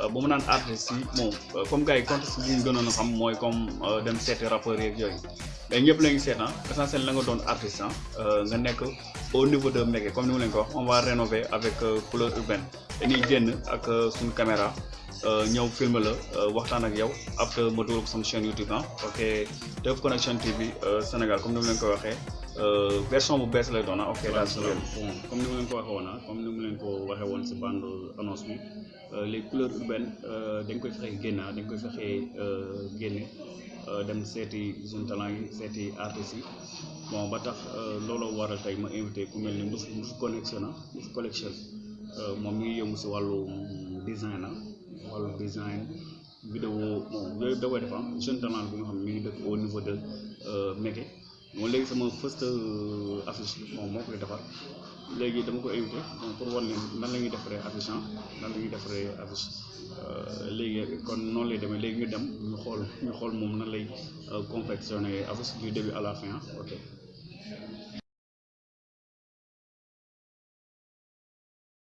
euh, bu mu naan artistes yi bon euh, comme gars yi contexte bi ñu gënoon a xam mooy comme euh, dem seeti rappeurs yeeg yooyu mais ñëpp la ñu seet ah essentiel la nga doon artiste ah euh, nga nekk au niveau de Meke comme ni ma leen ko wax on va rénover avec euh, couleur urbaine dañuy génn ak euh, suñu caméra euh, ñëw film la euh, waxtaan ak yow après ma dugal ko sama chaîne YouTube ah ok Teuf Connection TV euh, Sénégal comme ni ma leen ko waxee euh, version bu bees lay doon ah ok daal si loolu. bon comme ni ma leen ko waxee woon ah comme ni ma leen ko waxee woon si bande annonce bi euh, les couleurs urbaines euh, dañ koy fexe génne ah, dañ koy fexe euh, génne dem seeti jeune talent yi seeti artistes yi bon ba tax looloo waral tey ma invité ku mel ni Ndouff Ndouff Connection ah, Ndouff Collection moom mi ngi yëngu si wàllu design ah wàllu design vidéo bon yooyu da koy def ah, jeune talent bi nga xam ne mi ngi dëkk au niveau de Mékhé moom léegi sama first euh, affiche moom moo koy defar léegi dama ko invité donc pour wan ne nan la ñuy defaree affiche ah nan la ñuy defaree affiche euh, léegi kon noonu lay demee léegi ñu dem ñu xool ñu xool moom nan lay euh, confectionné affiche du début à la fin ah ok.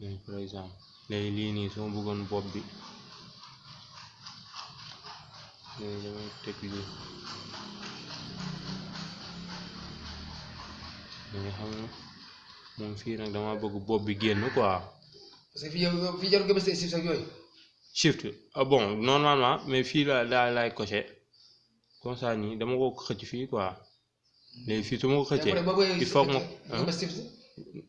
nii par exemple léegi lii nii soo bëggoon bopp bi léegi damay teg lii mais xam nga moom fii nag dama bëgg bopp bi génn quoi parce que fii yow yow fii jarul nga bës ay chiffres ak yooyu shift ah bon normalement mais fii la daa laay coché comme ça nii dama ko xëcc fii quoi léegi fii su ma ko xëccee il faut ma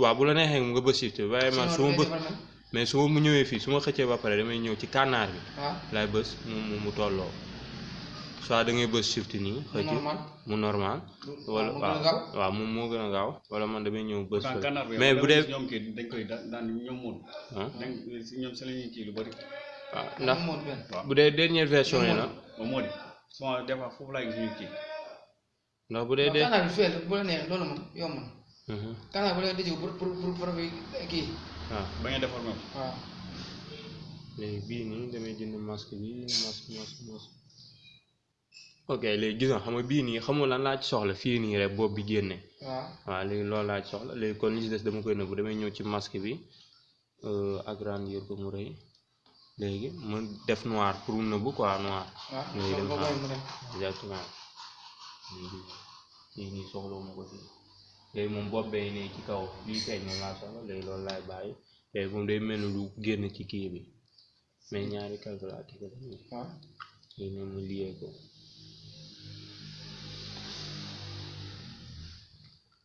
waaw bu la neexee nga bës shift waaye man su ma bës mais su ma ñëwee fii su ma xëccee ba pare damay ñëw ci kànnaar bi ah. laay bës mu mu tolloo soit da ngay bës shift nii xëcc mu normal wala waaw waaw moom moo gën a gaaw wala man damay ñëw bës mais bu dee ñoom kii dañ koy daan ñoom moom ah. ñoom si la ñuy kii lu bari waaw ah, ndax bu dee dernière version yi la souvent des fois foofu laay gis ñu kii. ndax bu dee dee canal bi fee bu la neex loolu moom yomb na. Mhm. canal bu la neex dëjëw pour pour pour pour kii. waaw ah. ba ngeen defar moom. waaw. Ah. léegi bii nii damay jënd masque bi masque masque masque. ok léegi gis nga xam nga bii nii xamul lan laa ci soxla fii nii rek boobu bi génne. waaw waaw léegi loolu laa ci soxla léegi kon li ci des dama koy nëbbu damay ñëw ci masque bi euh, agrandir ko mu rëy. léegi mu def noir pour mu nëbbu quoi noir. waaw léegi dem loolu xaar. mooy mu dem. exactement léegi lii nii soxla ma ko si léegi moom bopp bee ne ci kaw lii feeñ moom laa soxla léegi loolu laay bàyyi léegi moom day mel ni lu génn ci kii bi mais ñaari calculatrice la nii waaw léegi ne mu liyee ko